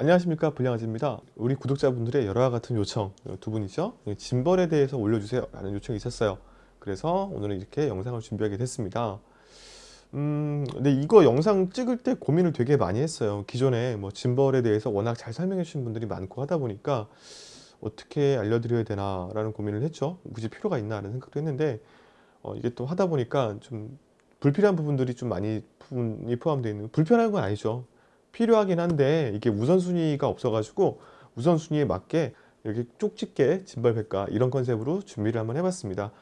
안녕하십니까 불량아지입니다. 우리 구독자분들의 여러와 같은 요청 두 분이죠? 짐벌에 대해서 올려주세요 라는 요청이 있었어요. 그래서 오늘은 이렇게 영상을 준비하게 됐습니다. 음 근데 이거 영상 찍을 때 고민을 되게 많이 했어요. 기존에 뭐 짐벌에 대해서 워낙 잘 설명해 주신 분들이 많고 하다 보니까 어떻게 알려드려야 되나 라는 고민을 했죠. 굳이 필요가 있나 하는 생각도 했는데 어, 이게 또 하다 보니까 좀 불필요한 부분들이 좀 많이 부분이 포함되어 있는 불편한 건 아니죠 필요하긴 한데 이게 우선순위가 없어가지고 우선순위에 맞게 이렇게 쪽집게 진발백과 이런 컨셉으로 준비를 한번 해봤습니다.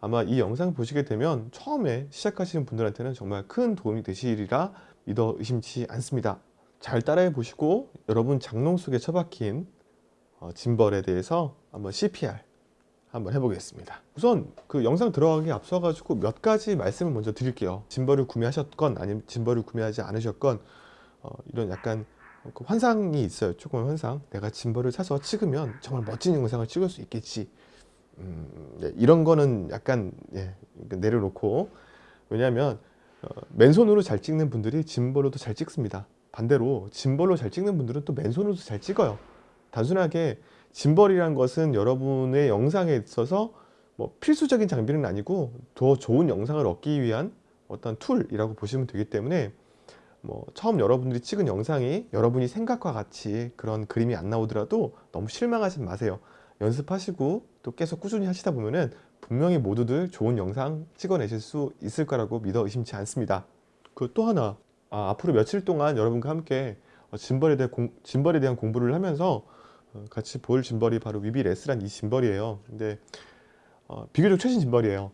아마 이 영상 보시게 되면 처음에 시작하시는 분들한테는 정말 큰 도움이 되시리라 믿어 의심치 않습니다. 잘 따라해 보시고 여러분 장롱 속에 처박힌 어, 짐벌에 대해서 한번 CPR 한번 해보겠습니다. 우선 그 영상 들어가기 앞서 가지고 몇 가지 말씀을 먼저 드릴게요. 짐벌을 구매하셨건 아니면 짐벌을 구매하지 않으셨건 어, 이런 약간 그 환상이 있어요. 조금 환상. 내가 짐벌을 사서 찍으면 정말 멋진 영상을 찍을 수 있겠지. 음, 네, 이런 거는 약간 예, 내려놓고 왜냐하면 어, 맨손으로 잘 찍는 분들이 짐벌로도 잘 찍습니다. 반대로 짐벌로 잘 찍는 분들은 또 맨손으로도 잘 찍어요. 단순하게 짐벌이란 것은 여러분의 영상에 있어서 뭐 필수적인 장비는 아니고 더 좋은 영상을 얻기 위한 어떤 tool이라고 보시면 되기 때문에 뭐 처음 여러분들이 찍은 영상이 여러분이 생각과 같이 그런 그림이 안 나오더라도 너무 실망하지 마세요. 연습하시고 또 계속 꾸준히 하시다 보면은 분명히 모두들 좋은 영상 찍어내실 수 있을 거라고 믿어 의심치 않습니다. 그 또 하나 아, 앞으로 며칠 동안 여러분과 함께 어, 짐벌에, 대한 공, 짐벌에 대한 공부를 하면서 어, 같이 볼 짐벌이 바로 Weebill S란 이 짐벌이에요. 근데 어, 비교적 최신 짐벌이에요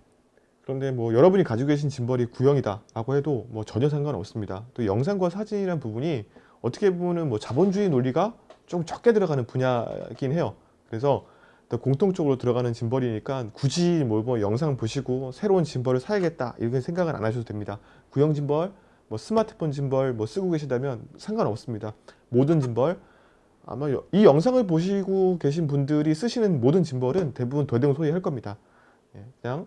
그런데 뭐 여러분이 가지고 계신 짐벌이 구형이다 라고 해도 뭐 전혀 상관없습니다. 또 영상과 사진이란 부분이 어떻게 보면 뭐 자본주의 논리가 좀 적게 들어가는 분야이긴 해요. 그래서 공통적으로 들어가는 짐벌이니까 굳이 뭐, 뭐 영상 보시고 새로운 짐벌을 사야겠다 이렇게 생각은 안 하셔도 됩니다. 구형 짐벌 뭐 스마트폰 짐벌 뭐 쓰고 계시다면 상관없습니다. 모든 짐벌. 아마 이 영상을 보시고 계신 분들이 쓰시는 모든 짐벌은 대부분 대동소이할 겁니다. 예, 그냥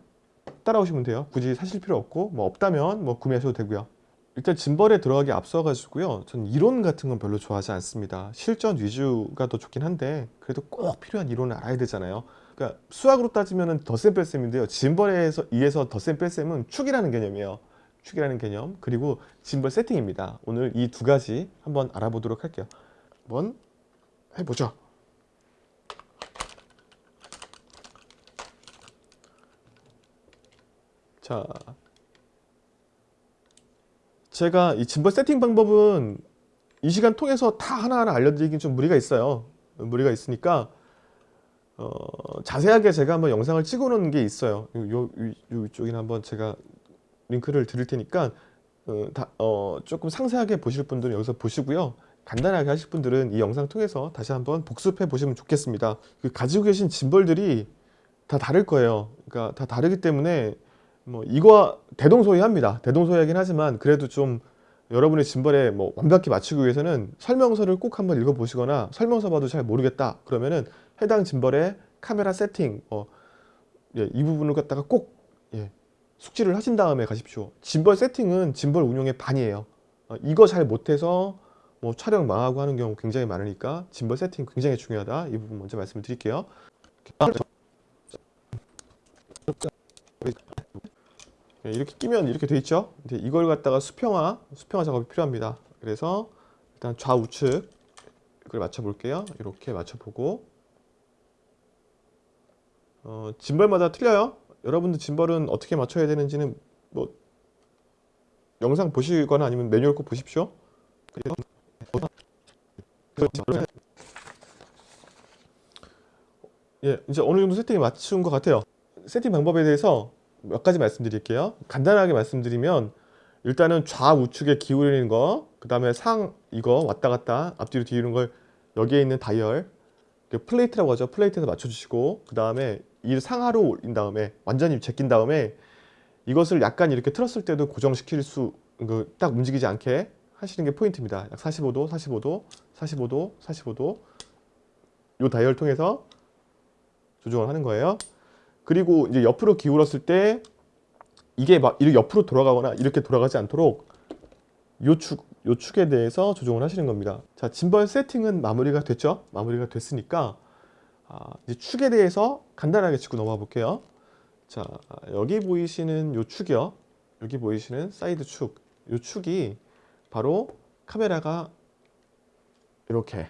따라오시면 돼요. 굳이 사실 필요 없고 뭐 없다면 뭐 구매하셔도 되고요. 일단 짐벌에 들어가기 앞서 가지고요. 전 이론 같은 건 별로 좋아하지 않습니다. 실전 위주가 더 좋긴 한데 그래도 꼭 필요한 이론을 알아야 되잖아요. 그러니까 수학으로 따지면 덧셈 뺄셈인데요. 짐벌에 의해서 덧셈 뺄셈은 축이라는 개념이에요. 축이라는 개념. 그리고 짐벌 세팅입니다. 오늘 이 두 가지 한번 알아보도록 할게요. 한번 해보죠 자, 제가 이 짐벌 세팅 방법은 이 시간 통해서 다 하나하나 알려드리긴 좀 무리가 있어요. 무리가 있으니까 어, 자세하게 제가 한번 영상을 찍어 놓은 게 있어요. 이쪽에 한번 제가 링크를 드릴 테니까 어, 다, 어, 조금 상세하게 보실 분들은 여기서 보시고요. 간단하게 하실 분들은 이 영상 통해서 다시 한번 복습해 보시면 좋겠습니다. 그 가지고 계신 짐벌들이 다 다를 거예요. 그러니까 다 다르기 때문에 뭐 이거 대동소이합니다. 대동소이하긴 하지만 그래도 좀 여러분의 짐벌에 뭐 완벽히 맞추기 위해서는 설명서를 꼭 한번 읽어보시거나 설명서 봐도 잘 모르겠다 그러면은 해당 짐벌의 카메라 세팅 어, 예, 이 부분을 갖다가 꼭 예, 숙지를 하신 다음에 가십시오. 짐벌 세팅은 짐벌 운용의 반이에요. 어, 이거 잘 못해서 뭐 촬영 망하고 하는 경우 굉장히 많으니까 짐벌 세팅 굉장히 중요하다. 이 부분 먼저 말씀을 드릴게요. 네, 이렇게 끼면 이렇게 돼 있죠? 이걸 갖다가 수평화 수평화 작업이 필요합니다. 그래서 일단 좌우측 이걸 맞춰 볼게요. 이렇게 맞춰 보고. 어, 짐벌마다 틀려요? 여러분들 짐벌은 어떻게 맞춰야 되는지는 뭐 영상 보시거나 아니면 매뉴얼 꼭 보십시오. 예, 이제 어느 정도 세팅이 맞춘 것 같아요. 세팅 방법에 대해서 몇 가지 말씀드릴게요. 간단하게 말씀드리면 일단은 좌우측에 기울이는 거그 다음에 상 이거 왔다 갔다 앞뒤로 뒤로 걸 여기에 있는 다이얼 그 플레이트라고 하죠. 플레이트에서 맞춰주시고 그 다음에 이 상하로 올린 다음에 완전히 제낀 다음에 이것을 약간 이렇게 틀었을 때도 고정시킬 수 딱 움직이지 않게 하시는 게 포인트입니다. 약 45도 45도 45도 45도 이 다이얼 통해서 조정을 하는 거예요 그리고 이제 옆으로 기울었을 때 이게 막 옆으로 돌아가거나 이렇게 돌아가지 않도록 요 축, 요 축에 대해서 조정을 하시는 겁니다. 자, 짐벌 세팅은 마무리가 됐죠? 마무리가 됐으니까 아, 이제 축에 대해서 간단하게 짚고 넘어가 볼게요. 자, 여기 보이시는 요 축이요. 여기 보이시는 사이드 축. 요 축이 바로 카메라가 이렇게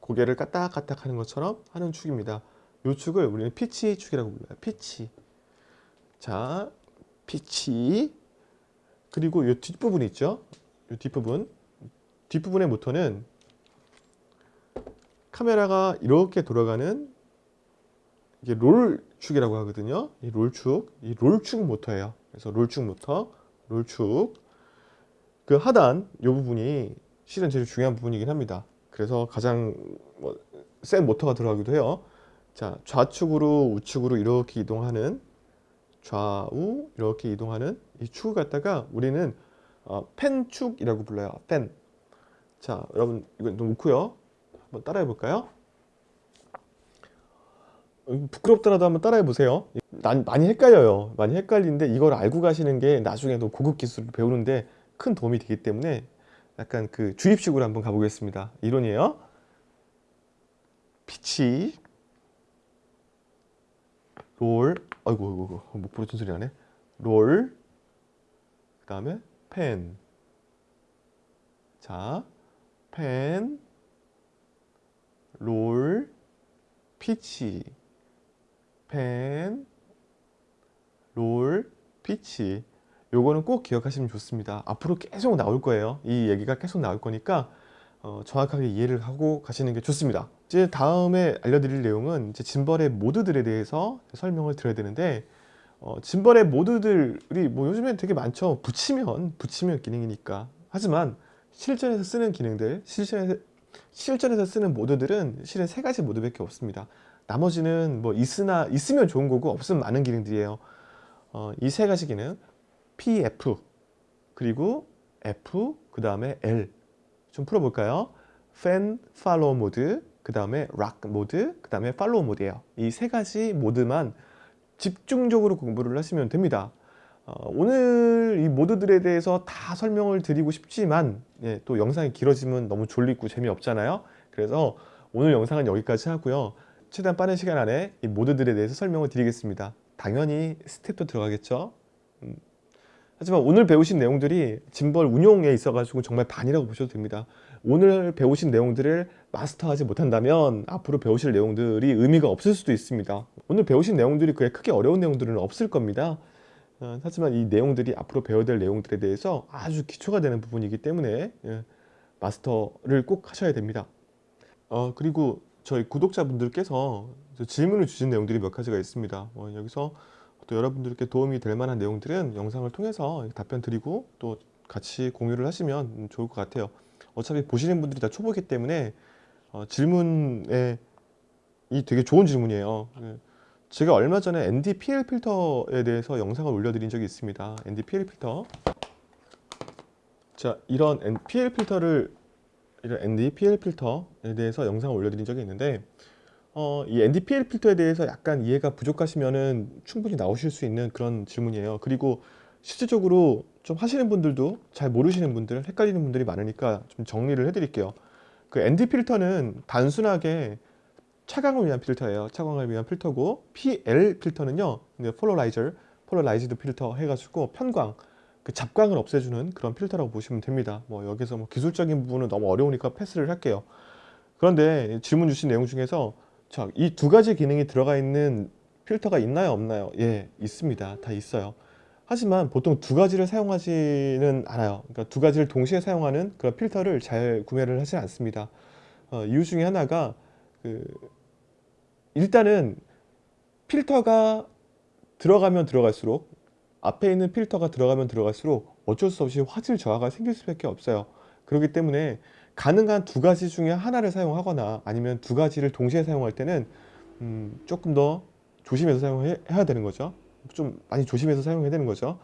고개를 까딱까딱 하는 것처럼 하는 축입니다. 요 축을 우리는 pitch 축이라고 불러요. pitch. 자, pitch. 그리고 요 뒷부분 있죠? 요 뒷부분. 뒷부분의 모터는 카메라가 이렇게 돌아가는 이게 롤 축이라고 하거든요. 이 roll축, 이 roll축 모터예요. 그래서 roll축 모터, 롤축. 그 하단 이 부분이 실은 제일 중요한 부분이긴 합니다. 그래서 가장 뭐센 모터가 들어가기도 해요. 자, 좌측으로 우측으로 이렇게 이동하는 좌우 이렇게 이동하는 이 축을 갖다가 우리는 어, 펜축이라고 불러요. 펜. 자, 여러분 이거 좀 놓고요. 한번 따라해 볼까요? 부끄럽더라도 한번 따라해 보세요. 많이 헷갈려요. 많이 헷갈리는데 이걸 알고 가시는 게 나중에 도 고급 기술을 배우는데 큰 도움이 되기 때문에 약간 그 주입식으로 한번 가보겠습니다. 이론이에요. 피치 롤 아이고 아이고 목 부러진 소리 나네. 롤 그 다음에 펜. 자, 펜 roll, pitch, pan, roll, pitch. 요거는 꼭 기억하시면 좋습니다. 앞으로 계속 나올 거예요. 이 얘기가 계속 나올 거니까 어, 정확하게 이해를 하고 가시는 게 좋습니다 이제 다음에 알려드릴 내용은 이제 짐벌의 모드들에 대해서 설명을 드려야 되는데 어, 짐벌의 모드들이 뭐 요즘엔 되게 많죠. 붙이면 붙이면 기능이니까. 하지만 실전에서 쓰는 기능들 실전에서 실전에서 쓰는 모드들은 실은 세 가지 모드밖에 없습니다. 나머지는 뭐 있으나 있으면 좋은 거고 없으면 많은 기능들이에요. 어, 이 세 가지 기능 PF 그리고 F 그 다음에 L. 좀 풀어볼까요? Fan Follow 모드 그 다음에 Rock 모드 그 다음에 Follow 모드예요. 이 세 가지 모드만 집중적으로 공부를 하시면 됩니다. 어, 오늘 이 모드들에 대해서 다 설명을 드리고 싶지만 예, 또 영상이 길어지면 너무 졸리고 재미없잖아요. 그래서 오늘 영상은 여기까지 하고요. 최대한 빠른 시간 안에 이 모드들에 대해서 설명을 드리겠습니다. 당연히 스텝도 들어가겠죠? 음. 하지만 오늘 배우신 내용들이 짐벌 운용에 있어 가지고 정말 반이라고 보셔도 됩니다. 오늘 배우신 내용들을 마스터하지 못한다면 앞으로 배우실 내용들이 의미가 없을 수도 있습니다. 오늘 배우신 내용들이 그게 크게 어려운 내용들은 없을 겁니다. 어, 하지만 이 내용들이 앞으로 배워야 될 내용들에 대해서 아주 기초가 되는 부분이기 때문에 예, 마스터를 꼭 하셔야 됩니다. 어, 그리고 저희 구독자분들께서 질문을 주신 내용들이 몇 가지가 있습니다. 어, 여기서 또 여러분들께 도움이 될 만한 내용들은 영상을 통해서 답변 드리고 또 같이 공유를 하시면 좋을 것 같아요 어차피 보시는 분들이 다 초보기 때문에 어, 질문에 이 되게 좋은 질문이에요 예. 제가 얼마 전에 NDPL 필터에 대해서 영상을 올려드린 적이 있습니다. NDPL 필터. 자, 이런 NPL 필터를 이런 NDPL 필터에 대해서 영상을 올려드린 적이 있는데 어, 이 NDPL 필터에 대해서 약간 이해가 부족하시면은 충분히 나오실 수 있는 그런 질문이에요. 그리고 실질적으로 좀 하시는 분들도 잘 모르시는 분들, 헷갈리는 분들이 많으니까 좀 정리를 해드릴게요. 그 ND 필터는 단순하게 차광을 위한 필터예요. 차광을 위한 필터고 PL 필터는요. polarizer, polarized filter 해가지고 편광, 그 잡광을 없애주는 그런 필터라고 보시면 됩니다. 뭐 여기서 뭐 기술적인 부분은 너무 어려우니까 패스를 할게요. 그런데 질문 주신 내용 중에서 이 두 가지 기능이 들어가 있는 필터가 있나요 없나요? 예 있습니다. 다 있어요. 하지만 보통 두 가지를 사용하지는 않아요. 그러니까 두 가지를 동시에 사용하는 그런 필터를 잘 구매를 하지 않습니다. 어, 이유 중에 하나가 그 일단은 필터가 들어가면 들어갈수록 앞에 있는 필터가 들어가면 들어갈수록 어쩔 수 없이 화질 저하가 생길 수밖에 없어요 그렇기 때문에 가능한 두 가지 중에 하나를 사용하거나 아니면 두 가지를 동시에 사용할 때는 음, 조금 더 조심해서 사용해야 되는 거죠. 좀 많이 조심해서 사용해야 되는 거죠.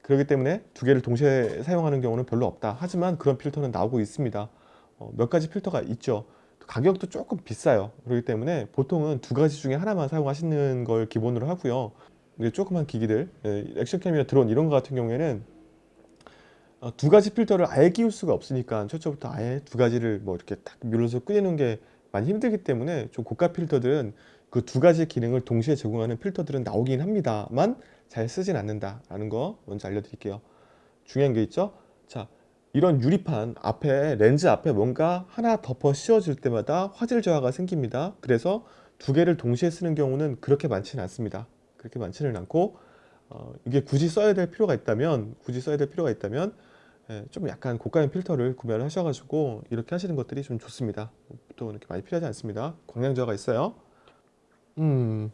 그렇기 때문에 두 개를 동시에 사용하는 경우는 별로 없다. 하지만 그런 필터는 나오고 있습니다. 어, 몇 가지 필터가 있죠. 가격도 조금 비싸요. 그렇기 때문에 보통은 두 가지 중에 하나만 사용하시는 걸 기본으로 하고요. 조그만 기기들 예, 액션캠이나 드론 이런 거 같은 경우에는 어, 두 가지 필터를 아예 끼울 수가 없으니까 최초부터 아예 두 가지를 뭐 이렇게 딱 눌러서 끄는 게 많이 힘들기 때문에 좀 고가 필터들은 그 두 가지 기능을 동시에 제공하는 필터들은 나오긴 합니다만 잘 쓰진 않는다라는 거 먼저 알려드릴게요. 중요한 게 있죠. 자, 이런 유리판 앞에 렌즈 앞에 뭔가 하나 덮어 씌워질 때마다 화질 저하가 생깁니다. 그래서 두 개를 동시에 쓰는 경우는 그렇게 많지는 않습니다. 그렇게 많지는 않고 어, 이게 굳이 써야 될 필요가 있다면 굳이 써야 될 필요가 있다면 예, 좀 약간 고가의 필터를 구매를 하셔가지고 이렇게 하시는 것들이 좀 좋습니다. 보통 이렇게 많이 필요하지 않습니다. 광량 저하가 있어요. 음.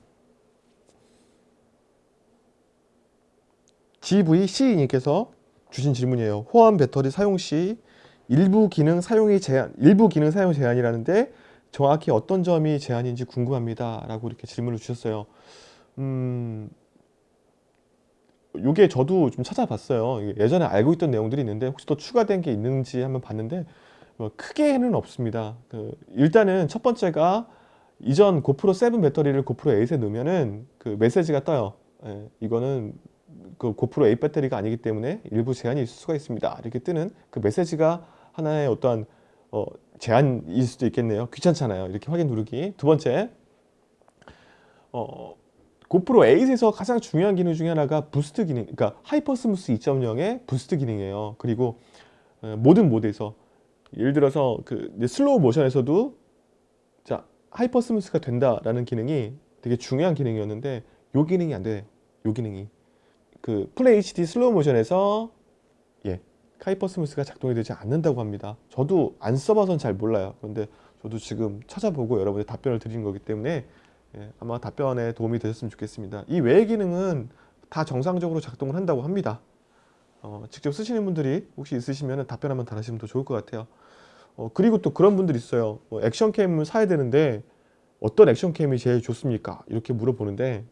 GVC님께서 주신 질문이에요. 호환 배터리 사용 시 일부 기능 사용이 제한, 일부 기능 사용 제한이라는데 정확히 어떤 점이 제한인지 궁금합니다. 라고 이렇게 질문을 주셨어요. 음, 요게 저도 좀 찾아봤어요. 예전에 알고 있던 내용들이 있는데 혹시 또 추가된 게 있는지 한번 봤는데 뭐 크게는 없습니다. 그 일단은 첫 번째가 이전 고프로 7 배터리를 고프로 8에 넣으면은 그 메시지가 떠요. 예, 이거는 그 고프로 8 배터리가 아니기 때문에 일부 제한이 있을 수가 있습니다. 이렇게 뜨는 그 메시지가 하나의 어떠한 어, 제한일 수도 있겠네요. 귀찮잖아요. 이렇게 확인 누르기. 두 번째, 어, 고프로 8에서 가장 중요한 기능 중에 하나가 boost 기능, 그러니까 HyperSmooth 2.0의 boost 기능이에요. 그리고 어, 모든 모드에서 예를 들어서 그 슬로우 모션에서도 자 HyperSmooth가 된다라는 기능이 되게 중요한 기능이었는데 요 기능이 안 돼. 요 기능이 그 Full HD 슬로우 모션에서 예 HyperSmooth가 작동이 되지 않는다고 합니다. 저도 안 써봐선 잘 몰라요. 그런데 저도 지금 찾아보고 여러분들 답변을 드리는 거기 때문에 예, 아마 답변에 도움이 되셨으면 좋겠습니다. 이 외의 기능은 다 정상적으로 작동을 한다고 합니다. 어, 직접 쓰시는 분들이 혹시 있으시면 답변 한번 달아주시면 더 좋을 것 같아요. 어, 그리고 또 그런 분들이 있어요. 뭐 액션캠을 사야 되는데 어떤 액션캠이 제일 좋습니까? 이렇게 물어보는데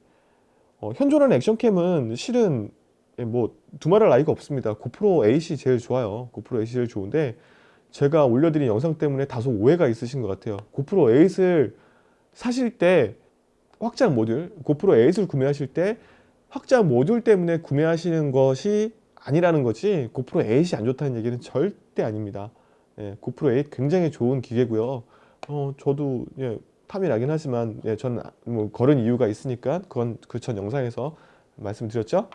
어, 현존하는 액션캠은 실은 예, 뭐 두말할 나이가 없습니다. 고프로 8이 제일 좋아요. 고프로 8이 제일 좋은데 제가 올려드린 영상 때문에 다소 오해가 있으신 것 같아요. 고프로 8을 사실 때 확장 모듈, 고프로 8을 구매하실 때 확장 모듈 때문에 구매하시는 것이 아니라는 거지 고프로 8이 안 좋다는 얘기는 절대 아닙니다. 예, 고프로 8 굉장히 좋은 기계고요. 어, 저도 예, 탐이 나긴 하지만 예, 저는 뭐 걸은 이유가 있으니까 그건 그 전 영상에서 말씀드렸죠.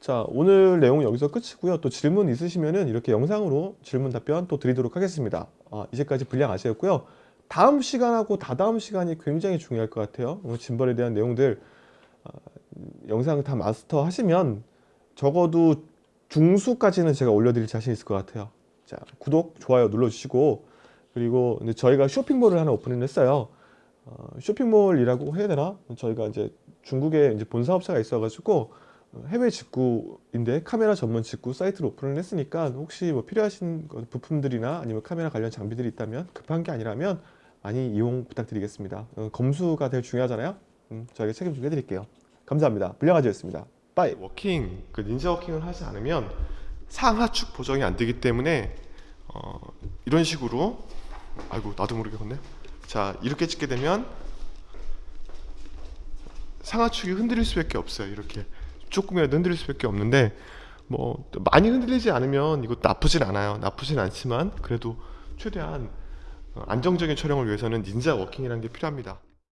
자 오늘 내용은 여기서 끝이고요. 또 질문 있으시면은 이렇게 영상으로 질문 답변 또 드리도록 하겠습니다. 아, 이제까지 분량 아시겠고요. 다음 시간하고 다다음 시간이 굉장히 중요할 것 같아요. 짐벌에 대한 내용들 어, 영상 다 마스터 하시면 적어도 중수까지는 제가 올려드릴 자신 있을 것 같아요. 자 구독, 좋아요 눌러주시고 그리고 저희가 쇼핑몰을 하나 오픈을 했어요. 어, 쇼핑몰이라고 해야 되나? 저희가 이제 중국에 이제 본사업체가 있어 가지고 해외 직구인데 카메라 전문 직구 사이트를 오픈을 했으니까 혹시 뭐 필요하신 부품들이나 아니면 카메라 관련 장비들이 있다면 급한 게 아니라면 많이 이용 부탁드리겠습니다. 어, 검수가 되게 중요하잖아요. 음, 저에게 책임 좀 해드릴게요. 감사합니다. 불량아지였습니다. Bye. Walking, 그 닌자 walking을 하지 않으면 상하축 보정이 안 되기 때문에 어, 이런 식으로 아이고 나도 모르게 걷네. 자 이렇게 찍게 되면 상하축이 흔들릴 수밖에 없어요. 이렇게 조금이라도 흔들릴 수밖에 없는데 뭐 많이 흔들리지 않으면 이거 나쁘진 않아요. 나쁘진 않지만 그래도 최대한 어, 안정적인 촬영을 위해서는 닌자 워킹이라는 게 필요합니다.